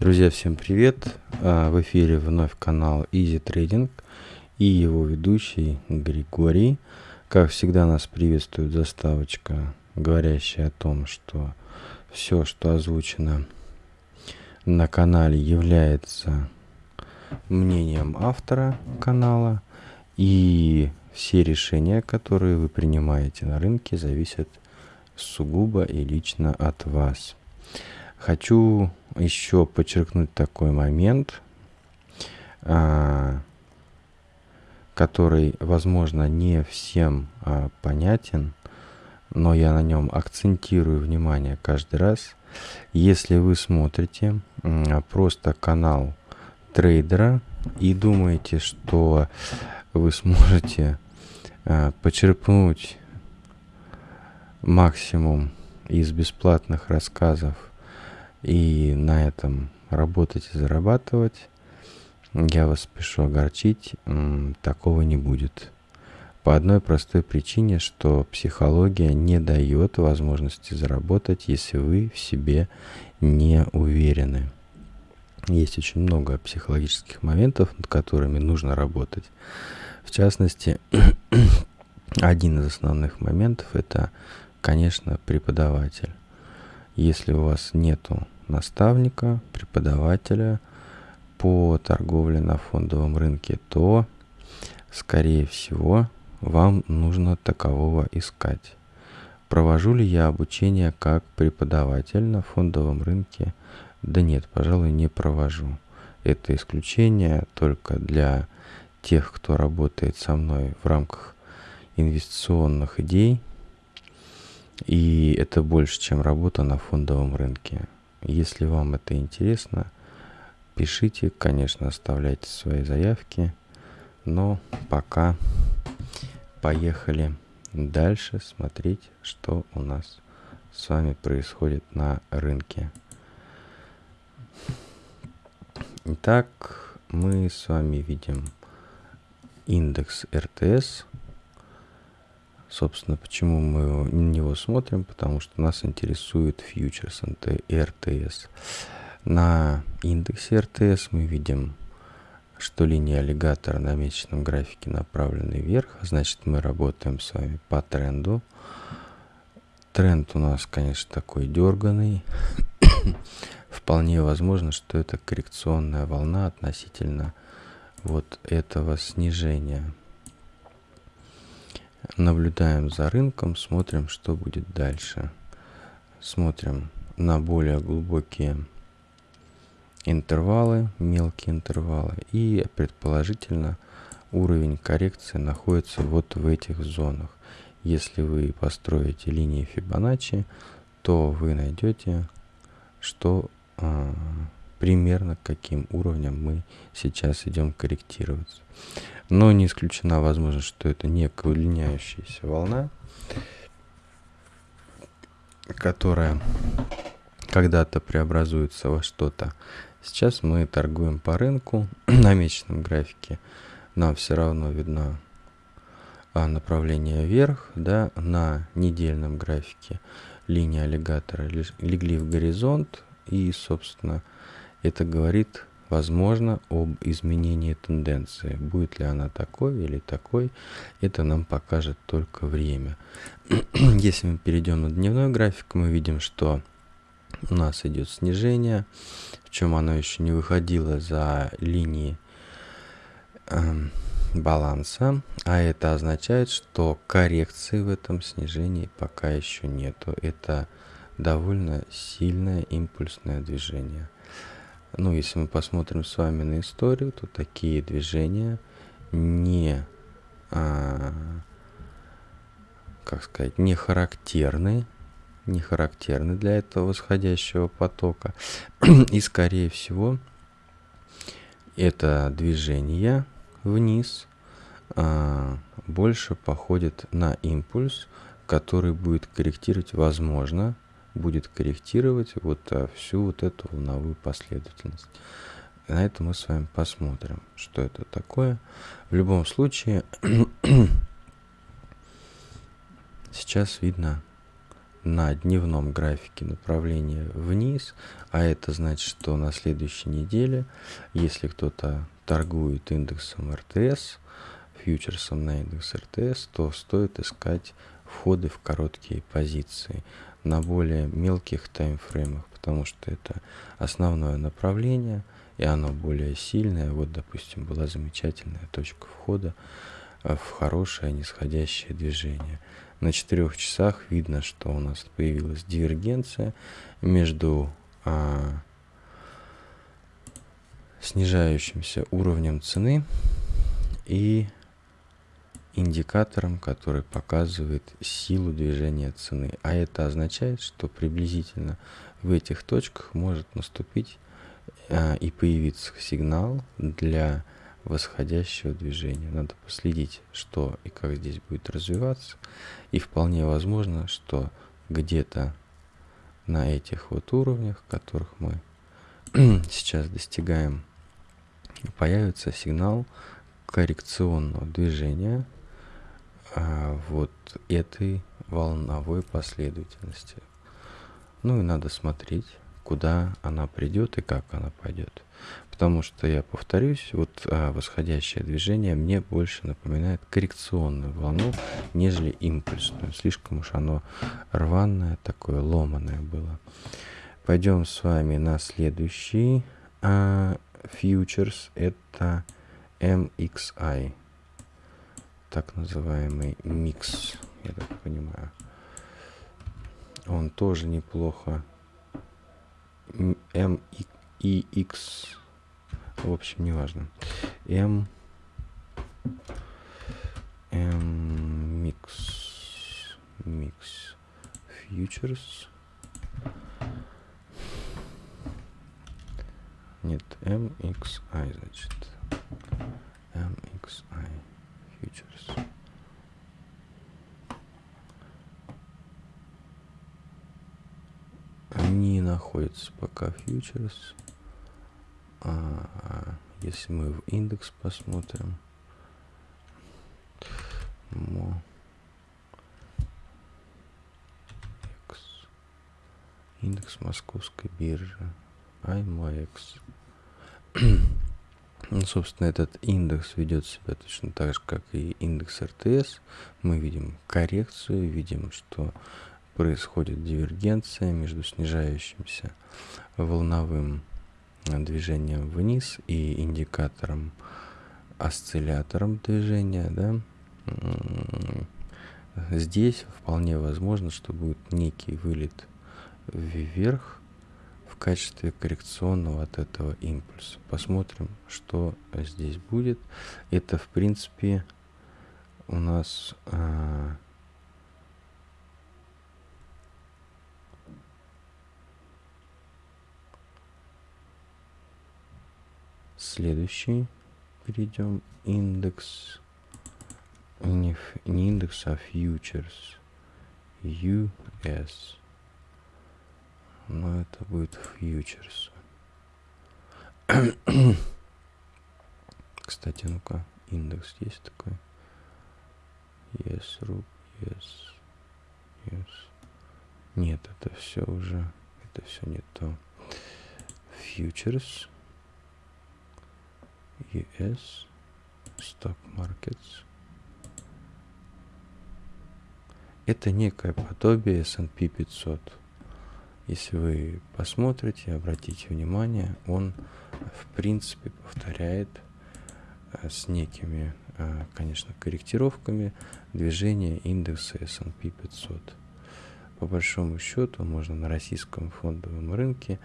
Друзья, всем привет! А, в эфире вновь канал Easy Trading и его ведущий Григорий. Как всегда нас приветствует заставочка, говорящая о том, что все, что озвучено на канале, является мнением автора канала. И все решения, которые вы принимаете на рынке, зависят сугубо и лично от вас. Хочу еще подчеркнуть такой момент, а, который, возможно, не всем а, понятен, но я на нем акцентирую внимание каждый раз. Если вы смотрите просто канал трейдера и думаете, что вы сможете а, почерпнуть максимум из бесплатных рассказов и на этом работать и зарабатывать, я вас спешу огорчить, такого не будет. По одной простой причине, что психология не дает возможности заработать, если вы в себе не уверены. Есть очень много психологических моментов, над которыми нужно работать. В частности, один из основных моментов это, конечно, преподаватель. Если у вас нету наставника, преподавателя по торговле на фондовом рынке, то, скорее всего, вам нужно такового искать. Провожу ли я обучение как преподаватель на фондовом рынке? Да нет, пожалуй, не провожу. Это исключение только для тех, кто работает со мной в рамках инвестиционных идей, и это больше, чем работа на фондовом рынке. Если вам это интересно, пишите, конечно, оставляйте свои заявки. Но пока поехали дальше смотреть, что у нас с вами происходит на рынке. Итак, мы с вами видим индекс РТС – Собственно, почему мы на него смотрим? Потому что нас интересует фьючерс РТС. На индексе РТС мы видим, что линия аллигатора на месячном графике направлена вверх. Значит, мы работаем с вами по тренду. Тренд у нас, конечно, такой дерганый. Вполне возможно, что это коррекционная волна относительно вот этого снижения. Наблюдаем за рынком, смотрим, что будет дальше. Смотрим на более глубокие интервалы, мелкие интервалы. И предположительно уровень коррекции находится вот в этих зонах. Если вы построите линии Фибоначчи, то вы найдете, что примерно каким уровнем мы сейчас идем корректироваться. Но не исключена возможность, что это некая удлиняющаяся волна, которая когда-то преобразуется во что-то. Сейчас мы торгуем по рынку на месячном графике. Нам все равно видно а, направление вверх, да, на недельном графике линия аллигатора легли в горизонт и, собственно, это говорит возможно, об изменении тенденции. Будет ли она такой или такой, это нам покажет только время. Если мы перейдем на дневной график, мы видим, что у нас идет снижение, в чем оно еще не выходило за линии э, баланса, а это означает, что коррекции в этом снижении пока еще нету. Это довольно сильное импульсное движение. Ну, если мы посмотрим с вами на историю, то такие движения не, а, как сказать, не характерны, не характерны для этого восходящего потока. И, скорее всего, это движение вниз а, больше походит на импульс, который будет корректировать, возможно, будет корректировать вот а, всю вот эту волновую последовательность. На это мы с вами посмотрим, что это такое. В любом случае, сейчас видно на дневном графике направление вниз, а это значит, что на следующей неделе, если кто-то торгует индексом РТС, фьючерсом на индекс РТС, то стоит искать входы в короткие позиции на более мелких таймфреймах, потому что это основное направление, и оно более сильное. Вот, допустим, была замечательная точка входа э, в хорошее нисходящее движение. На четырех часах видно, что у нас появилась дивергенция между а, снижающимся уровнем цены и индикатором, который показывает силу движения цены. А это означает, что приблизительно в этих точках может наступить а, и появиться сигнал для восходящего движения. Надо последить, что и как здесь будет развиваться. И вполне возможно, что где-то на этих вот уровнях, которых мы сейчас достигаем, появится сигнал коррекционного движения а, вот этой волновой последовательности. Ну и надо смотреть, куда она придет и как она пойдет. Потому что, я повторюсь, вот а, восходящее движение мне больше напоминает коррекционную волну, нежели импульсную. Слишком уж оно рваное, такое ломаное было. Пойдем с вами на следующий а, фьючерс. Это MXI. Так называемый микс, я так понимаю. Он тоже неплохо M и X. В общем, неважно. M M mix mix futures. Нет, MXI, значит. MXI futures. не находится пока фьючерс. А, если мы в индекс посмотрим, мо индекс московской биржи, IMOX. Ну, собственно, этот индекс ведет себя точно так же, как и индекс РТС. Мы видим коррекцию, видим, что происходит дивергенция между снижающимся волновым движением вниз и индикатором осциллятором движения, да, здесь вполне возможно, что будет некий вылет вверх качестве коррекционного от этого импульса. Посмотрим, что здесь будет. Это, в принципе, у нас а, Следующий перейдем индекс не, не индекс, а фьючерс US. Но это будет фьючерс. Кстати, ну-ка, индекс есть такой? Yes, RUP, yes, yes. Нет, это все уже, это все не то. Futures. US Stock Markets. Это некое подобие S&P 500. Если вы посмотрите, обратите внимание, он в принципе повторяет э, с некими, э, конечно, корректировками движение индекса S&P 500. По большому счету можно на российском фондовом рынке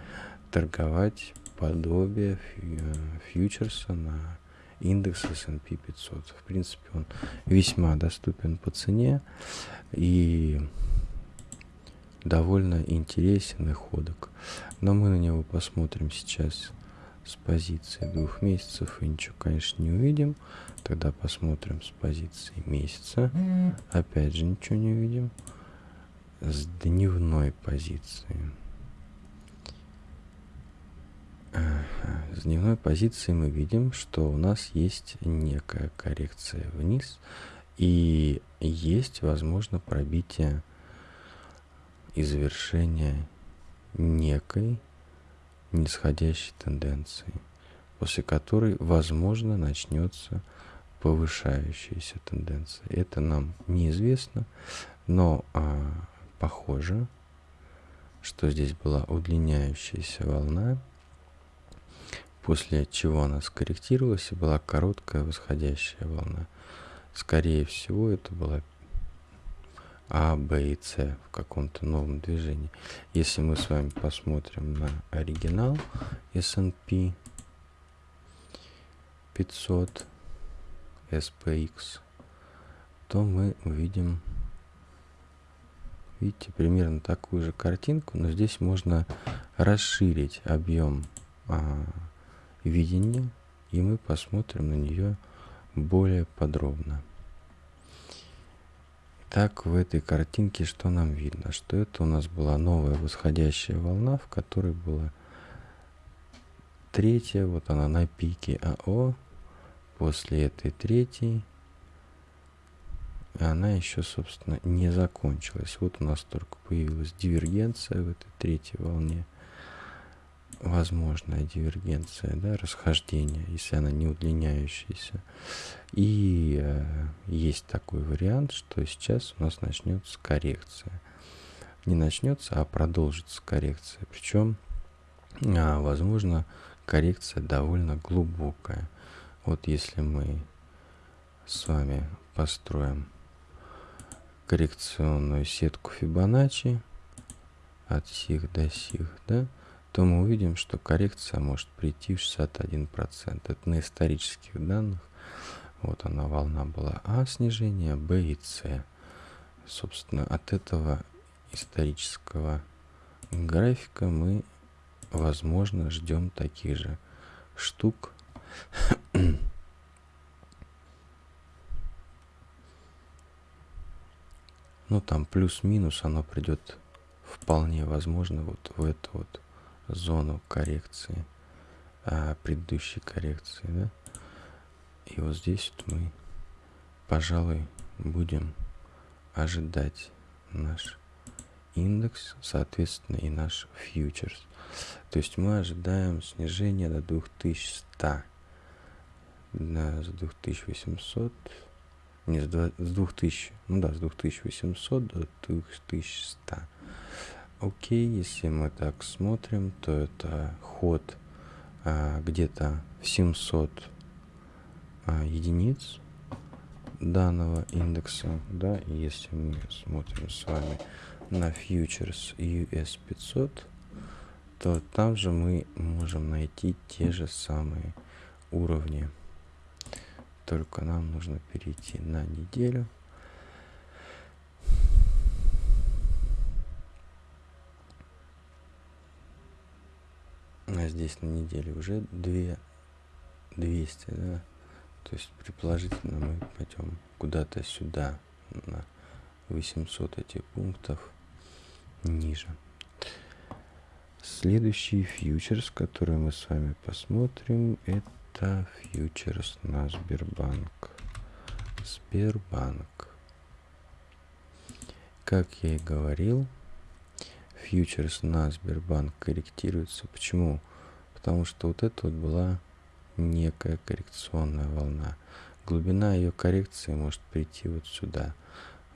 торговать подобие э, фьючерса на индекс S&P 500. В принципе, он весьма доступен по цене и довольно интересен и ходок. Но мы на него посмотрим сейчас с позиции двух месяцев и ничего, конечно, не увидим. Тогда посмотрим с позиции месяца. Опять же ничего не увидим. С дневной позиции. С дневной позиции мы видим, что у нас есть некая коррекция вниз и есть, возможно, пробитие и завершение некой нисходящей тенденции, после которой, возможно, начнется повышающаяся тенденция. Это нам неизвестно, но а, похоже, что здесь была удлиняющаяся волна, после чего она скорректировалась и была короткая восходящая волна. Скорее всего, это была А, Б и С в каком-то новом движении. Если мы с вами посмотрим на оригинал S&P 500 SPX, то мы увидим, видите, примерно такую же картинку, но здесь можно расширить объем а, видения, и мы посмотрим на нее более подробно. Так, в этой картинке что нам видно? Что это у нас была новая восходящая волна, в которой была третья, вот она на пике АО, после этой третьей, она еще, собственно, не закончилась. Вот у нас только появилась дивергенция в этой третьей волне возможная дивергенция, да, расхождение, если она не удлиняющаяся. И э, есть такой вариант, что сейчас у нас начнется коррекция. Не начнется, а продолжится коррекция. Причем, а, возможно, коррекция довольно глубокая. Вот если мы с вами построим коррекционную сетку Фибоначчи от сих до сих, да, то мы увидим, что коррекция может прийти в 61%. Это на исторических данных. Вот она, волна была А снижения, Б и С. Собственно, от этого исторического графика мы, возможно, ждем таких же штук. ну, там плюс-минус оно придет вполне возможно вот в эту вот зону коррекции, а, предыдущей коррекции, да. И вот здесь вот мы, пожалуй, будем ожидать наш индекс, соответственно, и наш фьючерс. То есть мы ожидаем снижения до 2100, да, с 2800, не, с 2000, ну да, с 2800 до 2100. Окей, если мы так смотрим, то это ход а, где-то в 700 а, единиц данного индекса, да, если мы смотрим с вами на фьючерс US 500, то там же мы можем найти те же самые уровни. Только нам нужно перейти на неделю. Здесь на неделе уже 2 200 да то есть предположительно мы пойдем куда-то сюда на 800 этих пунктов ниже следующий фьючерс который мы с вами посмотрим это фьючерс на Сбербанк Сбербанк как я и говорил фьючерс на Сбербанк корректируется. Почему? Потому что вот это вот была некая коррекционная волна. Глубина ее коррекции может прийти вот сюда.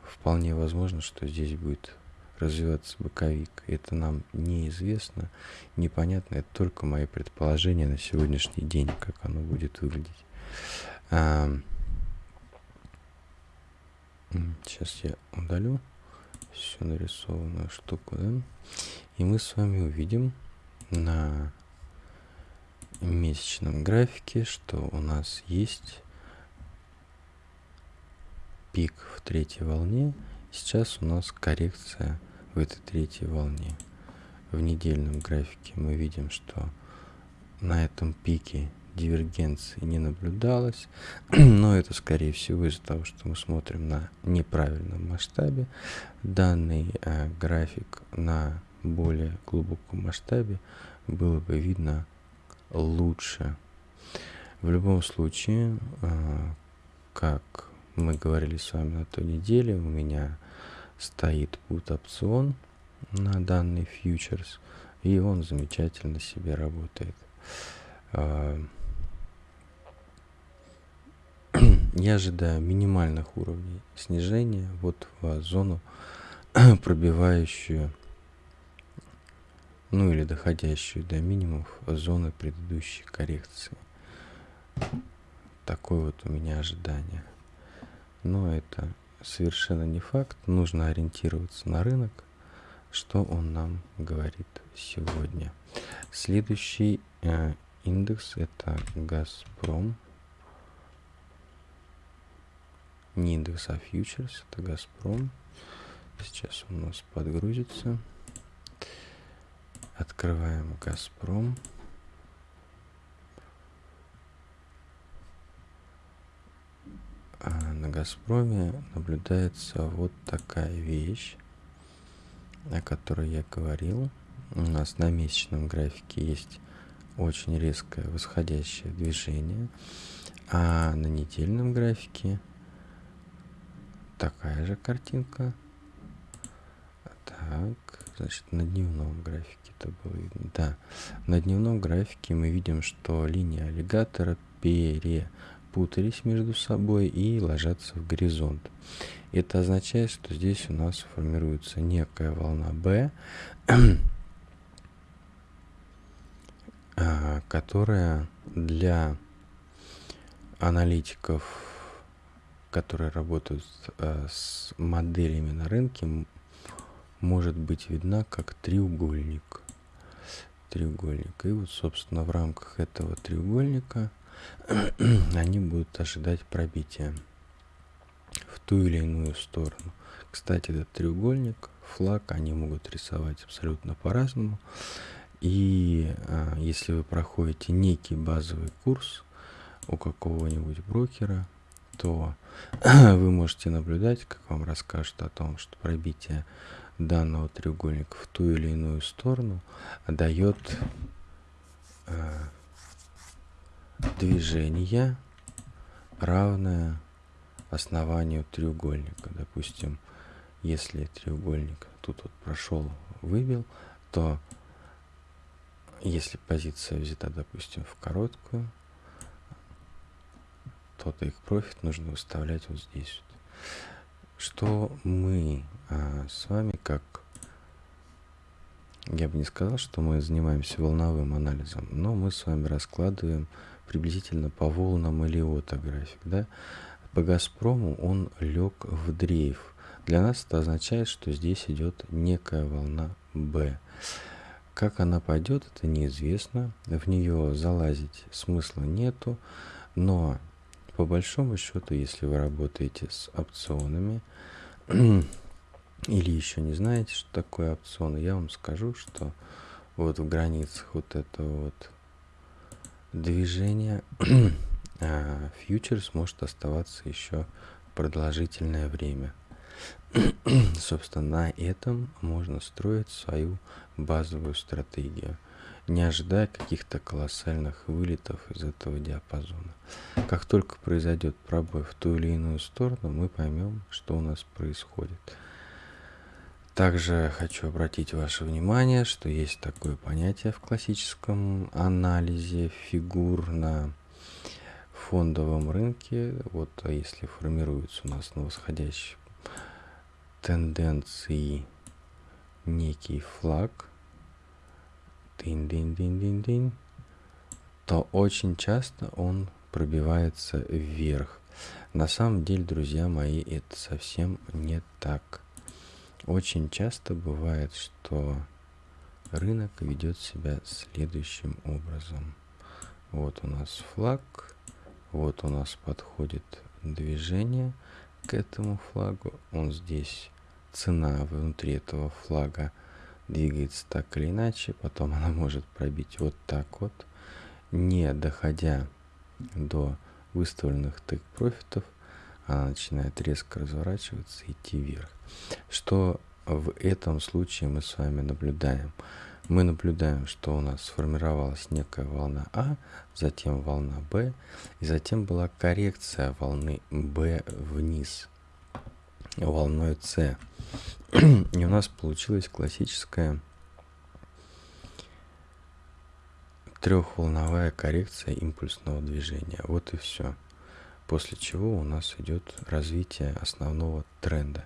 Вполне возможно, что здесь будет развиваться боковик. Это нам неизвестно, непонятно. Это только мои предположения на сегодняшний день, как оно будет выглядеть. Сейчас я удалю всю нарисованную штуку, да? И мы с вами увидим на месячном графике, что у нас есть пик в третьей волне. Сейчас у нас коррекция в этой третьей волне. В недельном графике мы видим, что на этом пике дивергенции не наблюдалось, но это скорее всего из-за того, что мы смотрим на неправильном масштабе. Данный э, график на более глубоком масштабе было бы видно лучше. В любом случае, э, как мы говорили с вами на той неделе, у меня стоит пут опцион на данный фьючерс, и он замечательно себе работает. А, я ожидаю минимальных уровней снижения вот в зону, пробивающую, ну или доходящую до минимумов зоны предыдущей коррекции. Такое вот у меня ожидание. Но это совершенно не факт. Нужно ориентироваться на рынок, что он нам говорит сегодня. Следующий э, индекс это Газпром. Не индекс, а фьючерс. Это Газпром. Сейчас у нас подгрузится. Открываем Газпром. А на Газпроме наблюдается вот такая вещь, о которой я говорил. У нас на месячном графике есть очень резкое восходящее движение, а на недельном графике такая же картинка. Так, значит, на дневном графике это было видно. Да, на дневном графике мы видим, что линия аллигатора пере путались между собой и ложатся в горизонт. Это означает, что здесь у нас формируется некая волна B, а, которая для аналитиков, которые работают а, с моделями на рынке, может быть видна как треугольник. Треугольник. И вот, собственно, в рамках этого треугольника они будут ожидать пробития в ту или иную сторону. Кстати, этот треугольник, флаг, они могут рисовать абсолютно по-разному. И а, если вы проходите некий базовый курс у какого-нибудь брокера, то вы можете наблюдать, как вам расскажут о том, что пробитие данного треугольника в ту или иную сторону дает а, движение равное основанию треугольника. Допустим, если треугольник тут вот прошел, выбил, то если позиция взята, допустим, в короткую, то их профит нужно выставлять вот здесь. Что мы а, с вами как я бы не сказал, что мы занимаемся волновым анализом, но мы с вами раскладываем приблизительно по волнам Элиота график, да, по Газпрому он лег в дрейф. Для нас это означает, что здесь идет некая волна B. Как она пойдет, это неизвестно. В нее залазить смысла нету. Но по большому счету, если вы работаете с опционами или еще не знаете, что такое опционы, я вам скажу, что вот в границах вот этого вот движения а фьючерс может оставаться еще продолжительное время. Собственно, на этом можно строить свою базовую стратегию, не ожидая каких-то колоссальных вылетов из этого диапазона. Как только произойдет пробой в ту или иную сторону, мы поймем, что у нас происходит. Также хочу обратить ваше внимание, что есть такое понятие в классическом анализе фигур на фондовом рынке, вот а если формируется у нас на восходящей тенденции некий флаг, дин то очень часто он пробивается вверх. На самом деле, друзья мои, это совсем не так. Очень часто бывает, что рынок ведет себя следующим образом. Вот у нас флаг, вот у нас подходит движение к этому флагу. Он здесь, цена внутри этого флага двигается так или иначе. Потом она может пробить вот так вот, не доходя до выставленных тык профитов она начинает резко разворачиваться и идти вверх. Что в этом случае мы с вами наблюдаем? Мы наблюдаем, что у нас сформировалась некая волна А, затем волна Б, и затем была коррекция волны Б вниз. волной С. И у нас получилась классическая трехволновая коррекция импульсного движения. Вот и все. После чего у нас идет развитие основного тренда.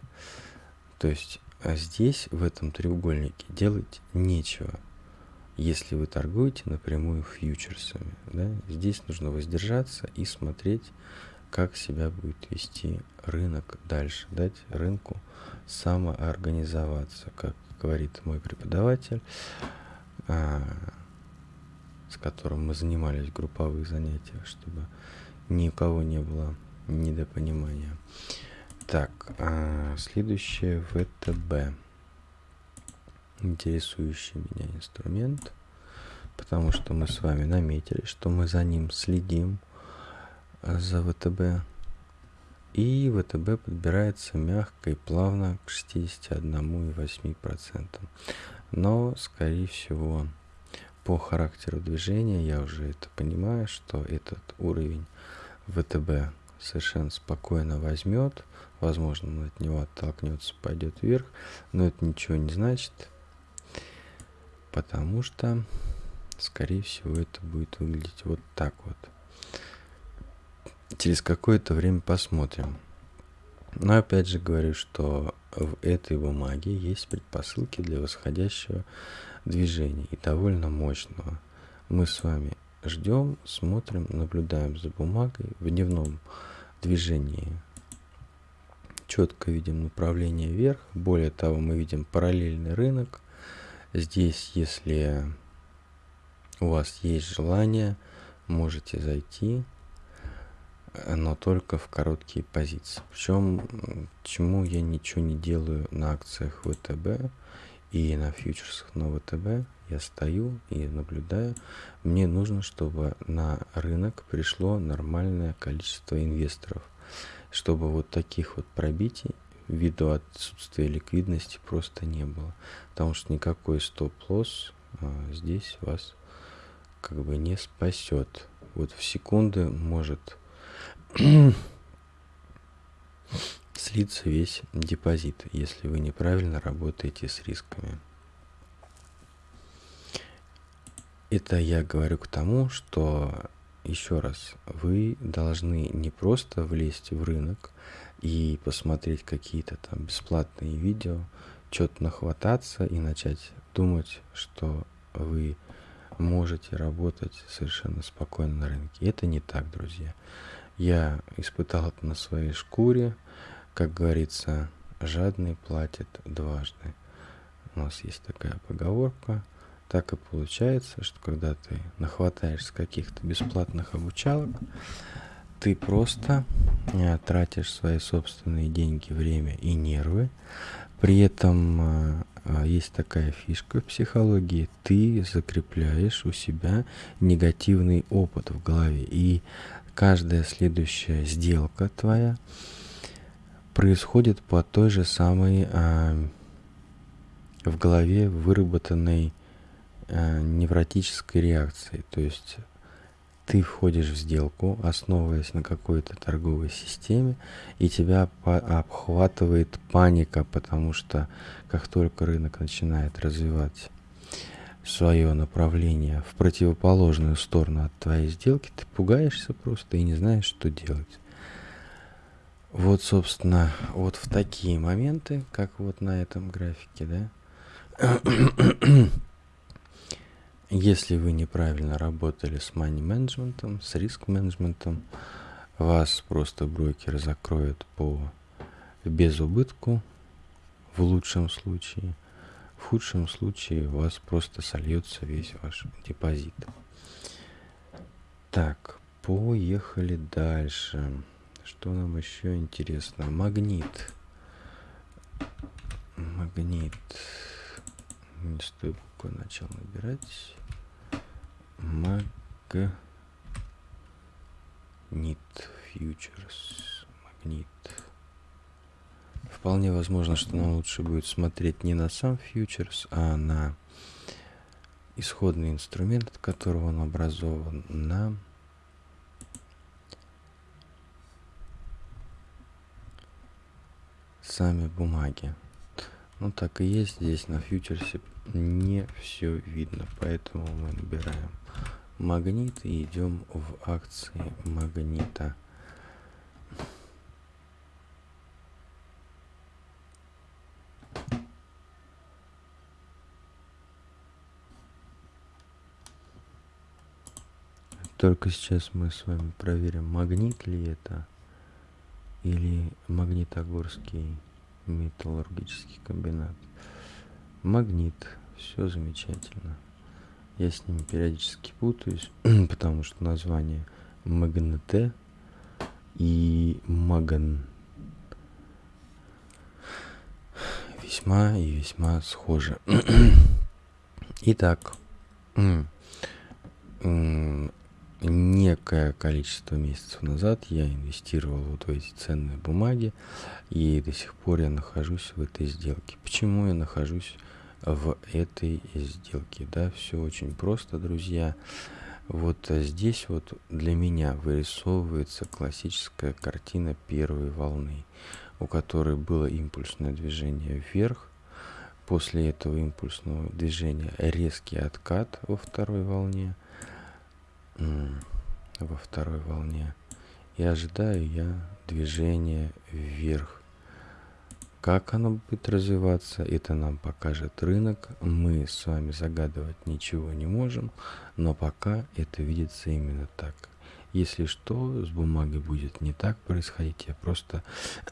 То есть а здесь, в этом треугольнике, делать нечего, если вы торгуете напрямую фьючерсами. Да? Здесь нужно воздержаться и смотреть, как себя будет вести рынок дальше. Дать рынку самоорганизоваться, как говорит мой преподаватель, а, с которым мы занимались в групповых занятиях, чтобы ни у кого не было недопонимания. Так, а следующее ВТБ. Интересующий меня инструмент, потому что мы с вами наметили, что мы за ним следим, за ВТБ. И ВТБ подбирается мягко и плавно к 61,8%. Но, скорее всего, по характеру движения я уже это понимаю, что этот уровень ВТБ совершенно спокойно возьмет, возможно, он от него оттолкнется, пойдет вверх, но это ничего не значит, потому что, скорее всего, это будет выглядеть вот так вот. Через какое-то время посмотрим. Но опять же говорю, что в этой бумаге есть предпосылки для восходящего движения и довольно мощного. Мы с вами ждем, смотрим, наблюдаем за бумагой в дневном движении. Четко видим направление вверх. Более того, мы видим параллельный рынок. Здесь, если у вас есть желание, можете зайти, но только в короткие позиции. Причем, чему я ничего не делаю на акциях ВТБ и на фьючерсах на ВТБ, я стою и наблюдаю. Мне нужно, чтобы на рынок пришло нормальное количество инвесторов, чтобы вот таких вот пробитий ввиду отсутствия ликвидности просто не было. Потому что никакой стоп-лосс а, здесь вас как бы не спасет. Вот в секунды может слиться весь депозит, если вы неправильно работаете с рисками. Это я говорю к тому, что еще раз, вы должны не просто влезть в рынок и посмотреть какие-то там бесплатные видео, что-то нахвататься и начать думать, что вы можете работать совершенно спокойно на рынке. Это не так, друзья. Я испытал это на своей шкуре. Как говорится, жадный платит дважды. У нас есть такая поговорка – так и получается, что когда ты нахватаешься каких-то бесплатных обучалок, ты просто э, тратишь свои собственные деньги, время и нервы. При этом э, э, есть такая фишка в психологии, ты закрепляешь у себя негативный опыт в голове. И каждая следующая сделка твоя происходит по той же самой в голове выработанной э, невротической реакции. То есть ты входишь в сделку, основываясь на какой-то торговой системе, и тебя обхватывает паника, потому что как только рынок начинает развивать свое направление в противоположную сторону от твоей сделки, ты пугаешься просто и не знаешь, что делать. Вот, собственно, вот в такие моменты, как вот на этом графике, да, если вы неправильно работали с money менеджментом, с риск менеджментом, вас просто брокер закроет по безубытку в лучшем случае. В худшем случае у вас просто сольется весь ваш депозит. Так, поехали дальше. Что нам еще интересно? Магнит. Магнит. Не стоит буквы начал набирать магнит фьючерс магнит вполне возможно что нам лучше будет смотреть не на сам фьючерс а на исходный инструмент от которого он образован на сами бумаги. Ну так и есть, здесь на фьючерсе не все видно, поэтому мы набираем магнит и идем в акции магнита. Только сейчас мы с вами проверим, магнит ли это или магнитогорский металлургический комбинат. Магнит, все замечательно. Я с ними периодически путаюсь, потому что название магнете и маган весьма и весьма схожи. Итак, некое количество месяцев назад я инвестировал вот в эти ценные бумаги, и до сих пор я нахожусь в этой сделке. Почему я нахожусь в этой сделке? Да, все очень просто, друзья. Вот здесь вот для меня вырисовывается классическая картина первой волны, у которой было импульсное движение вверх, после этого импульсного движения резкий откат во второй волне – во второй волне. И ожидаю я движения вверх. Как оно будет развиваться, это нам покажет рынок. Мы с вами загадывать ничего не можем, но пока это видится именно так. Если что, с бумагой будет не так происходить, я просто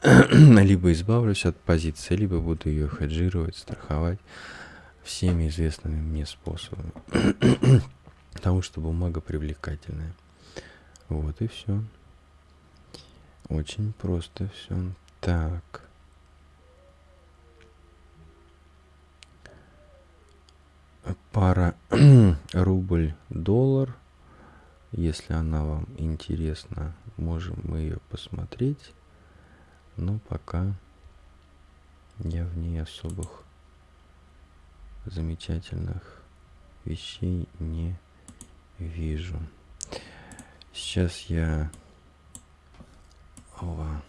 либо избавлюсь от позиции, либо буду ее хеджировать, страховать всеми известными мне способами. Потому что бумага привлекательная. Вот и все. Очень просто все. Так. Пара рубль-доллар. Если она вам интересна, можем мы ее посмотреть. Но пока я в ней особых замечательных вещей не вижу. Сейчас я Ова.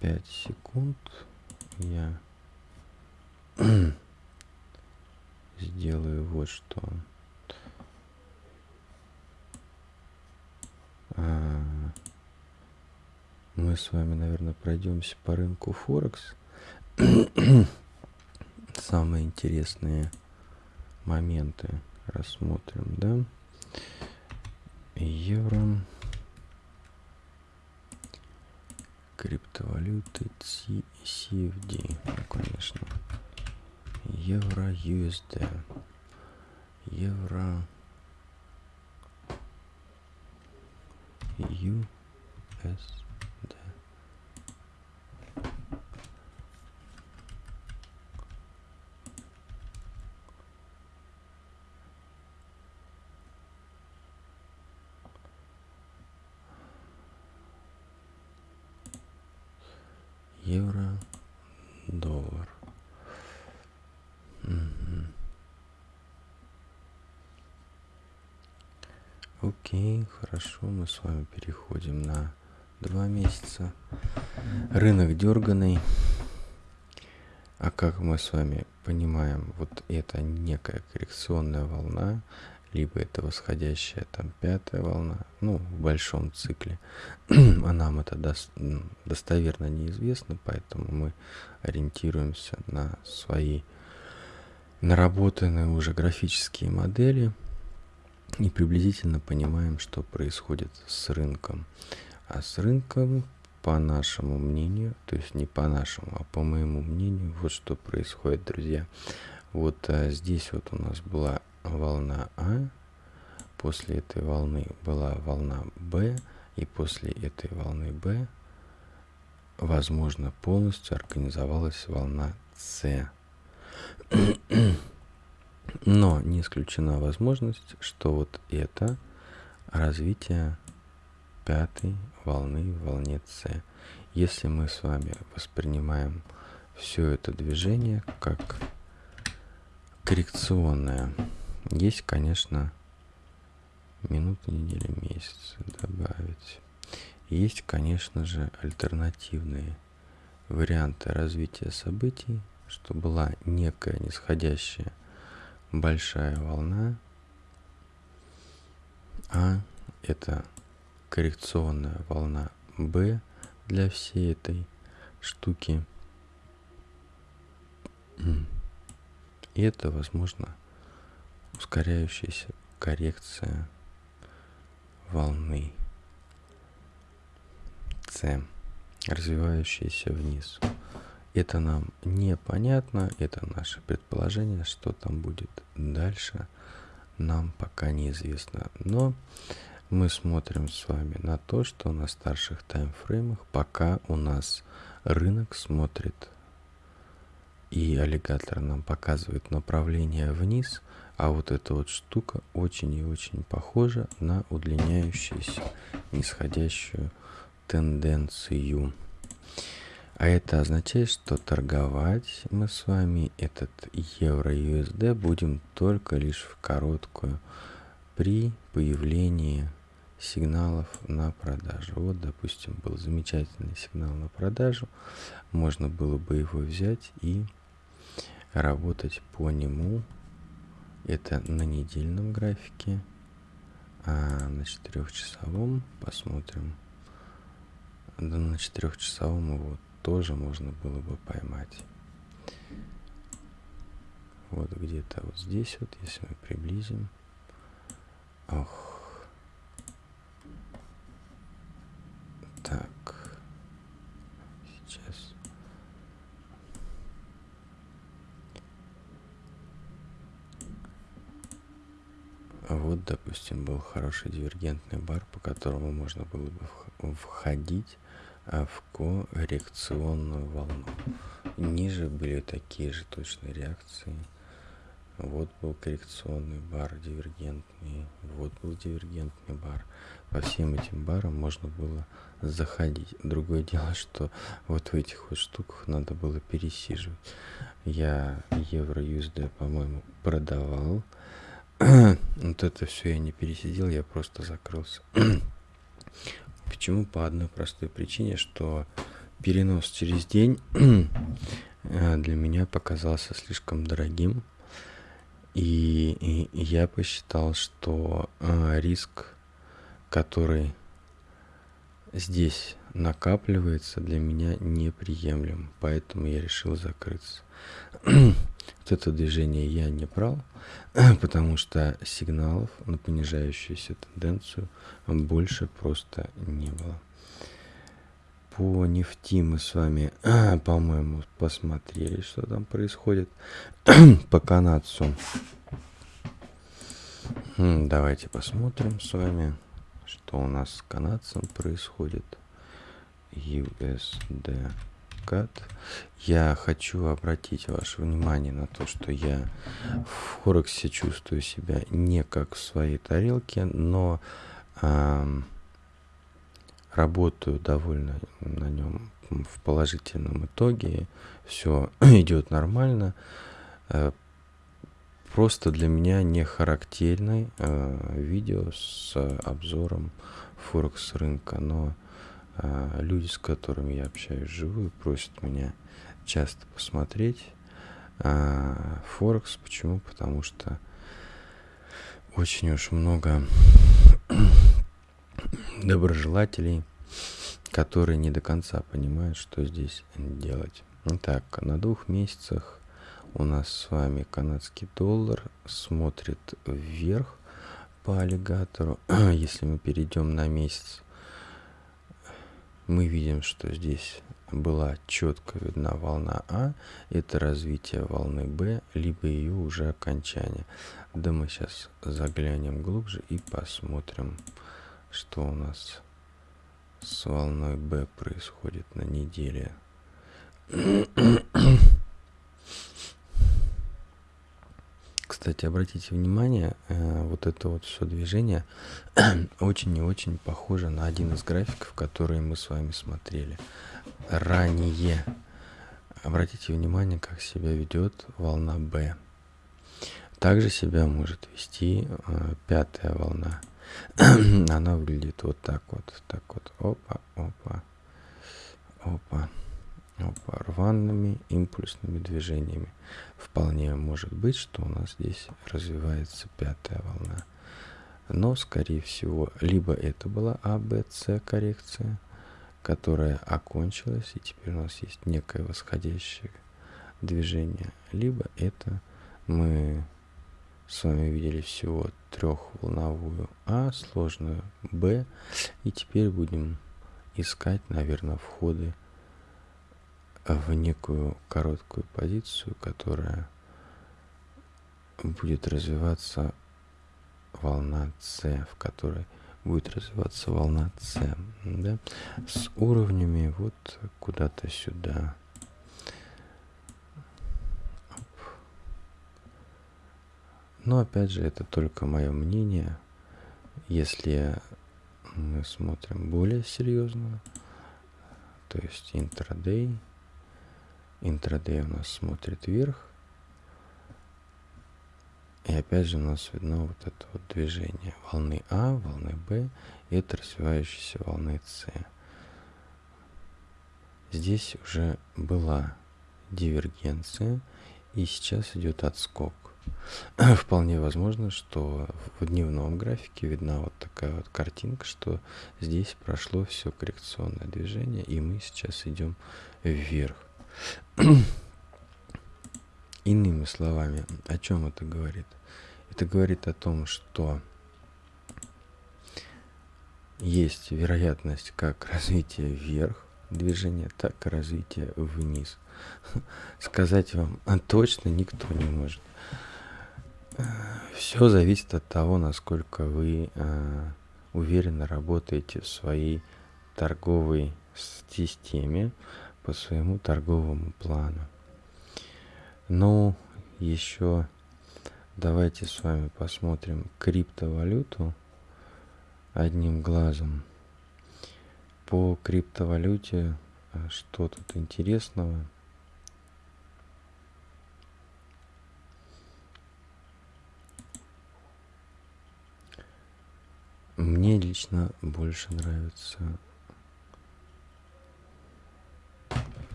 5 секунд я сделаю вот что. А, мы с вами, наверное, пройдемся по рынку Форекс. Самые интересные моменты рассмотрим, да? Евро, криптовалюты CFD, ну, конечно, евро USD, евро. USD. Евро, доллар. Угу. Окей, хорошо, мы с вами переходим на два месяца. Рынок дерганый. А как мы с вами понимаем, вот это некая коррекционная волна, либо это восходящая там пятая волна, ну, в большом цикле. а нам это дос достоверно неизвестно, поэтому мы ориентируемся на свои наработанные уже графические модели и приблизительно понимаем, что происходит с рынком. А с рынком, по нашему мнению, то есть не по нашему, а по моему мнению, вот что происходит, друзья. Вот а, здесь вот у нас была волна А, после этой волны была волна Б, и после этой волны Б, возможно, полностью организовалась волна С. Но не исключена возможность, что вот это развитие пятой волны в волне С. Если мы с вами воспринимаем все это движение как коррекционное, есть, конечно, минуты, недели, месяцы добавить. Есть, конечно же, альтернативные варианты развития событий, что была некая нисходящая большая волна, а это коррекционная волна B для всей этой штуки. И это, возможно, ускоряющаяся коррекция волны C, развивающаяся вниз. Это нам непонятно, это наше предположение, что там будет дальше, нам пока неизвестно. Но мы смотрим с вами на то, что на старших таймфреймах пока у нас рынок смотрит и аллигатор нам показывает направление вниз, а вот эта вот штука очень и очень похожа на удлиняющуюся нисходящую тенденцию. А это означает, что торговать мы с вами этот евро-USD будем только лишь в короткую при появлении сигналов на продажу. Вот, допустим, был замечательный сигнал на продажу. Можно было бы его взять и работать по нему. Это на недельном графике. А на четырехчасовом посмотрим. Да на четырехчасовом его тоже можно было бы поймать. Вот где-то вот здесь вот, если мы приблизим. Ох. Так. Сейчас. Вот, допустим, был хороший дивергентный бар, по которому можно было бы входить а в коррекционную волну. Ниже были такие же точные реакции. Вот был коррекционный бар дивергентный, вот был дивергентный бар. По всем этим барам можно было заходить. Другое дело, что вот в этих вот штуках надо было пересиживать. Я евро USD, по-моему, продавал. вот это все я не пересидел, я просто закрылся. Почему? По одной простой причине, что перенос через день э, для меня показался слишком дорогим. И, и я посчитал, что э, риск, который здесь накапливается, для меня неприемлем. Поэтому я решил закрыться. вот это движение я не брал. потому что сигналов на понижающуюся тенденцию больше просто не было. По нефти мы с вами, по-моему, посмотрели, что там происходит. По канадцу. Давайте посмотрим с вами, что у нас с канадцем происходит. USD откат. Я хочу обратить ваше внимание на то, что я в Форексе чувствую себя не как в своей тарелке, но э, работаю довольно на нем в положительном итоге. Все идет нормально. Э, просто для меня не характерное э, видео с обзором Форекс рынка, но а, люди, с которыми я общаюсь живую, просят меня часто посмотреть а, Форекс. Почему? Потому что очень уж много доброжелателей, которые не до конца понимают, что здесь делать. Итак, на двух месяцах у нас с вами канадский доллар смотрит вверх по аллигатору. Если мы перейдем на месяц, мы видим, что здесь была четко видна волна А, это развитие волны Б, либо ее уже окончание. Да мы сейчас заглянем глубже и посмотрим, что у нас с волной Б происходит на неделе. Кстати, обратите внимание, э, вот это вот все движение очень и очень похоже на один из графиков, которые мы с вами смотрели ранее. Обратите внимание, как себя ведет волна B. Также себя может вести э, пятая волна. Она выглядит вот так вот, так вот, опа, опа, опа. Рваными импульсными движениями. Вполне может быть, что у нас здесь развивается пятая волна. Но, скорее всего, либо это была А, коррекция, которая окончилась, и теперь у нас есть некое восходящее движение, либо это мы с вами видели всего трехволновую А, сложную Б, и теперь будем искать, наверное, входы в некую короткую позицию, которая будет развиваться волна С, в которой будет развиваться волна С, да, с уровнями вот куда-то сюда. Но опять же, это только мое мнение. Если мы смотрим более серьезно, то есть интрадей, интрадей у нас смотрит вверх, и опять же у нас видно вот это вот движение волны А, волны Б и это развивающейся волны С. Здесь уже была дивергенция, и сейчас идет отскок. Вполне возможно, что в дневном графике видна вот такая вот картинка, что здесь прошло все коррекционное движение, и мы сейчас идем вверх. Иными словами, о чем это говорит? Это говорит о том, что есть вероятность как развития вверх движения, так и развития вниз. Сказать вам точно никто не может. Все зависит от того, насколько вы э, уверенно работаете в своей торговой системе по своему торговому плану. Ну, еще давайте с вами посмотрим криптовалюту одним глазом. По криптовалюте а, что тут интересного? Мне лично больше нравится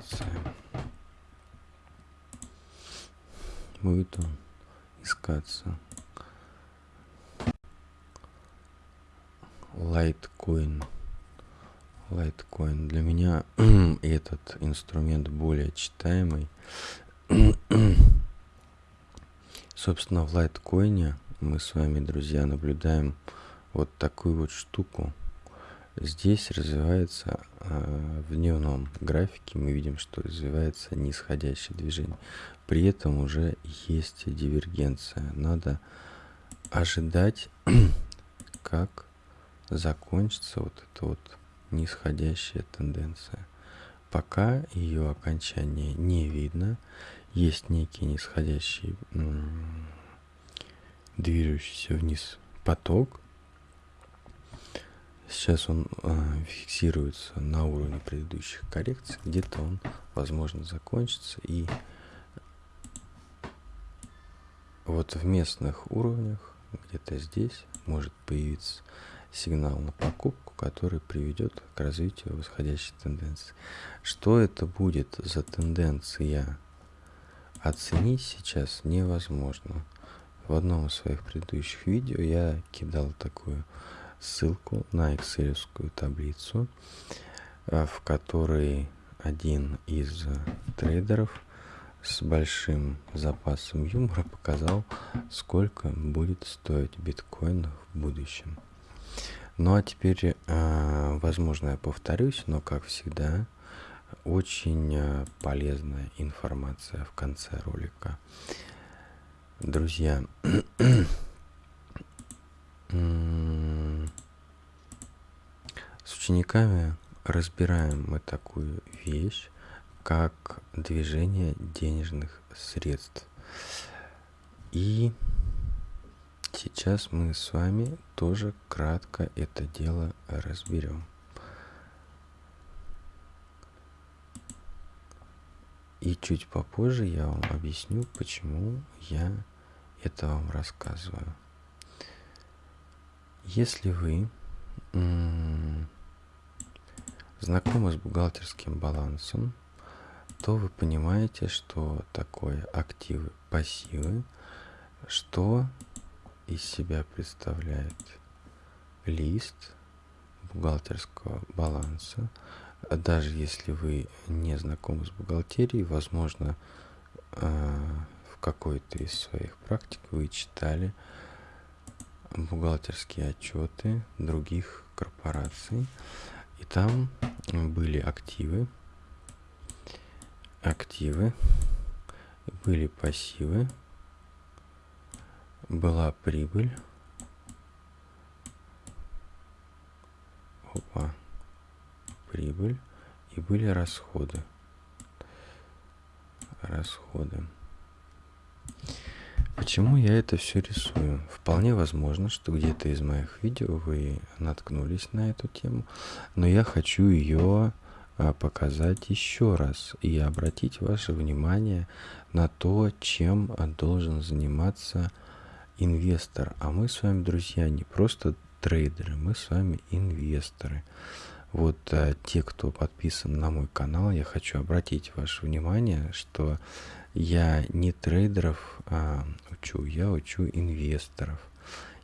LTC. будет он искаться. Litecoin. Litecoin. Для меня этот инструмент более читаемый. Собственно, в Litecoin мы с вами, друзья, наблюдаем вот такую вот штуку. Здесь развивается э, в дневном графике, мы видим, что развивается нисходящее движение. При этом уже есть дивергенция. Надо ожидать, как закончится вот эта вот нисходящая тенденция. Пока ее окончание не видно, есть некий нисходящий движущийся вниз поток. Сейчас он э, фиксируется на уровне предыдущих коррекций, где-то он, возможно, закончится и вот в местных уровнях, где-то здесь, может появиться сигнал на покупку, который приведет к развитию восходящей тенденции. Что это будет за тенденция, оценить сейчас невозможно. В одном из своих предыдущих видео я кидал такую ссылку на excel таблицу, э, в которой один из трейдеров – с большим запасом юмора показал, сколько будет стоить биткоин в будущем. Ну а теперь, э, возможно, я повторюсь, но как всегда, очень э, полезная информация в конце ролика. Друзья, с учениками разбираем мы такую вещь, как движение денежных средств. И сейчас мы с вами тоже кратко это дело разберем. И чуть попозже я вам объясню, почему я это вам рассказываю. Если вы знакомы с бухгалтерским балансом, то вы понимаете, что такое активы, пассивы, что из себя представляет лист бухгалтерского баланса. Даже если вы не знакомы с бухгалтерией, возможно, э, в какой-то из своих практик вы читали бухгалтерские отчеты других корпораций, и там были активы, активы, были пассивы, была прибыль, опа, прибыль, и были расходы, расходы. Почему я это все рисую? Вполне возможно, что где-то из моих видео вы наткнулись на эту тему, но я хочу ее а, показать еще раз и обратить ваше внимание на то, чем должен заниматься инвестор. А мы с вами, друзья, не просто трейдеры, мы с вами инвесторы. Вот а, те, кто подписан на мой канал, я хочу обратить ваше внимание, что я не трейдеров а, учу, я учу инвесторов.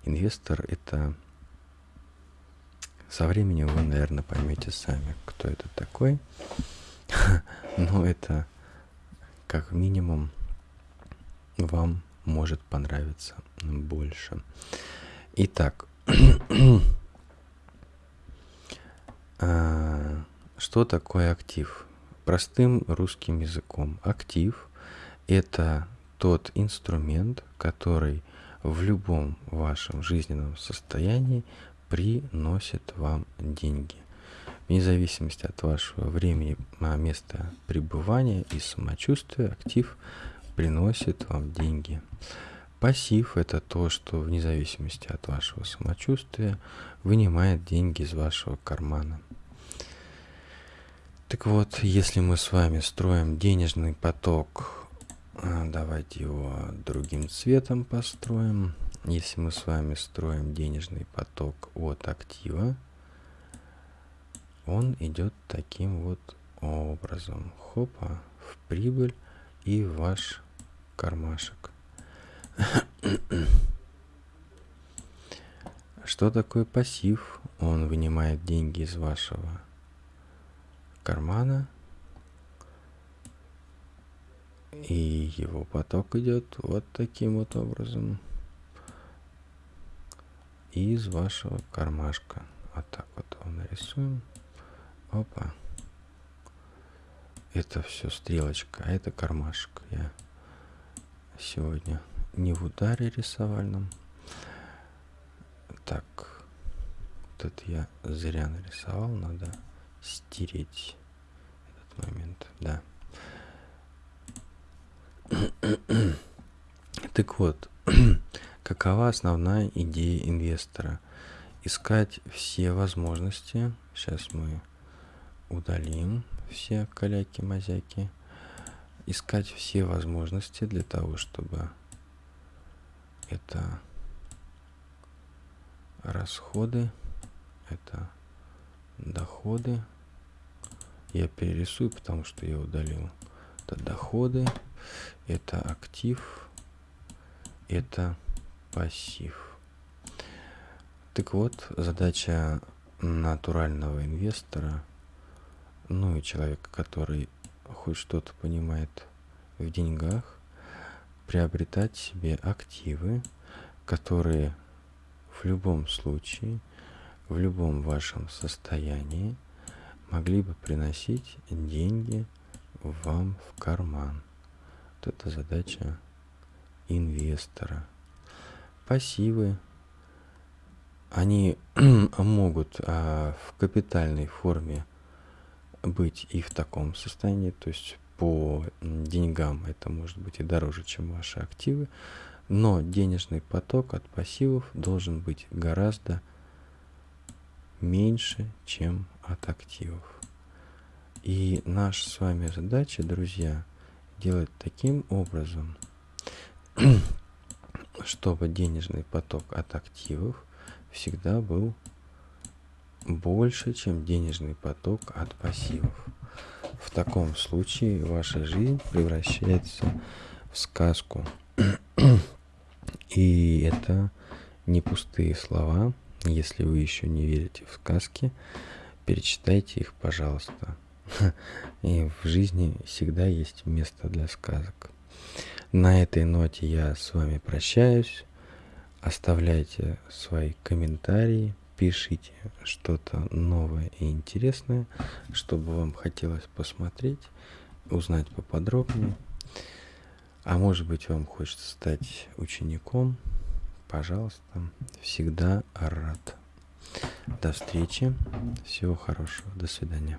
Инвестор это со временем вы, наверное, поймете сами, кто это такой. Но это как минимум вам может понравиться больше. Итак, а, что такое актив? Простым русским языком. Актив это тот инструмент, который в любом вашем жизненном состоянии приносит вам деньги. Вне зависимости от вашего времени, а, места пребывания и самочувствия, актив приносит вам деньги. Пассив – это то, что вне зависимости от вашего самочувствия вынимает деньги из вашего кармана. Так вот, если мы с вами строим денежный поток давайте его другим цветом построим. Если мы с вами строим денежный поток от актива, он идет таким вот образом. Хопа, в прибыль и в ваш кармашек. Что такое пассив? Он вынимает деньги из вашего кармана и его поток идет вот таким вот образом из вашего кармашка. Вот так вот его нарисуем. Опа. Это все стрелочка, а это кармашек. Я сегодня не в ударе рисовальном. Так, вот это я зря нарисовал, надо стереть этот момент, да. Так вот, какова основная идея инвестора? Искать все возможности. Сейчас мы удалим все каляки-мазяки. Искать все возможности для того, чтобы это расходы, это доходы. Я перерисую, потому что я удалил. Это доходы, это актив, это пассив. Так вот, задача натурального инвестора, ну и человека, который хоть что-то понимает в деньгах, приобретать себе активы, которые в любом случае, в любом вашем состоянии могли бы приносить деньги вам в карман. Это задача инвестора. Пассивы, они могут а, в капитальной форме быть и в таком состоянии, то есть по деньгам это может быть и дороже, чем ваши активы, но денежный поток от пассивов должен быть гораздо меньше, чем от активов. И наша с вами задача, друзья, делать таким образом, чтобы денежный поток от активов всегда был больше, чем денежный поток от пассивов. В таком случае ваша жизнь превращается в сказку. И это не пустые слова. Если вы еще не верите в сказки, перечитайте их, пожалуйста. И в жизни всегда есть место для сказок. На этой ноте я с вами прощаюсь. Оставляйте свои комментарии, пишите что-то новое и интересное, чтобы вам хотелось посмотреть, узнать поподробнее. А может быть вам хочется стать учеником, пожалуйста, всегда рад. До встречи, всего хорошего, до свидания.